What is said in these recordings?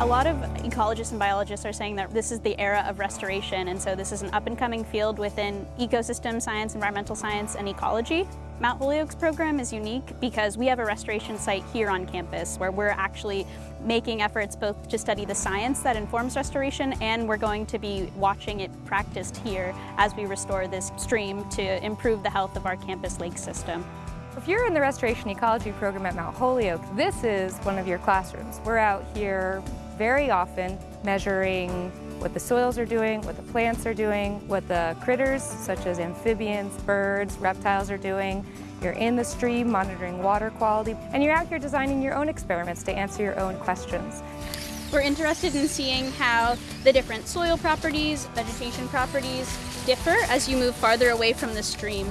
A lot of ecologists and biologists are saying that this is the era of restoration, and so this is an up-and-coming field within ecosystem science, environmental science, and ecology. Mount Holyoke's program is unique because we have a restoration site here on campus where we're actually making efforts both to study the science that informs restoration and we're going to be watching it practiced here as we restore this stream to improve the health of our campus lake system. If you're in the Restoration Ecology program at Mount Holyoke, this is one of your classrooms. We're out here very often measuring what the soils are doing, what the plants are doing, what the critters such as amphibians, birds, reptiles are doing. You're in the stream monitoring water quality, and you're out here designing your own experiments to answer your own questions. We're interested in seeing how the different soil properties, vegetation properties differ as you move farther away from the stream.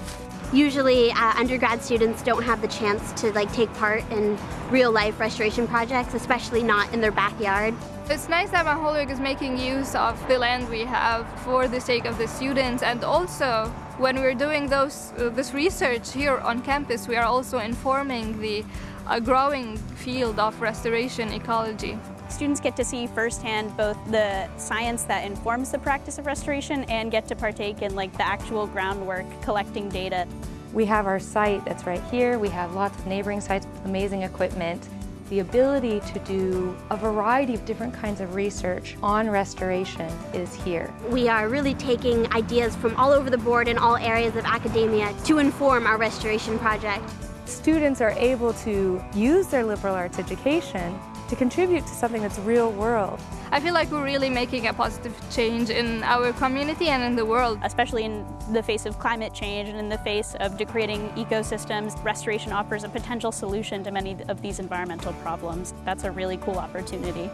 Usually uh, undergrad students don't have the chance to like take part in real life restoration projects, especially not in their backyard. It's nice that Holyoke is making use of the land we have for the sake of the students and also when we're doing those, uh, this research here on campus we are also informing the uh, growing field of restoration ecology. Students get to see firsthand both the science that informs the practice of restoration and get to partake in like the actual groundwork collecting data. We have our site that's right here. We have lots of neighboring sites with amazing equipment the ability to do a variety of different kinds of research on restoration is here. We are really taking ideas from all over the board in all areas of academia to inform our restoration project. Students are able to use their liberal arts education to contribute to something that's real world. I feel like we're really making a positive change in our community and in the world. Especially in the face of climate change and in the face of degrading ecosystems, restoration offers a potential solution to many of these environmental problems. That's a really cool opportunity.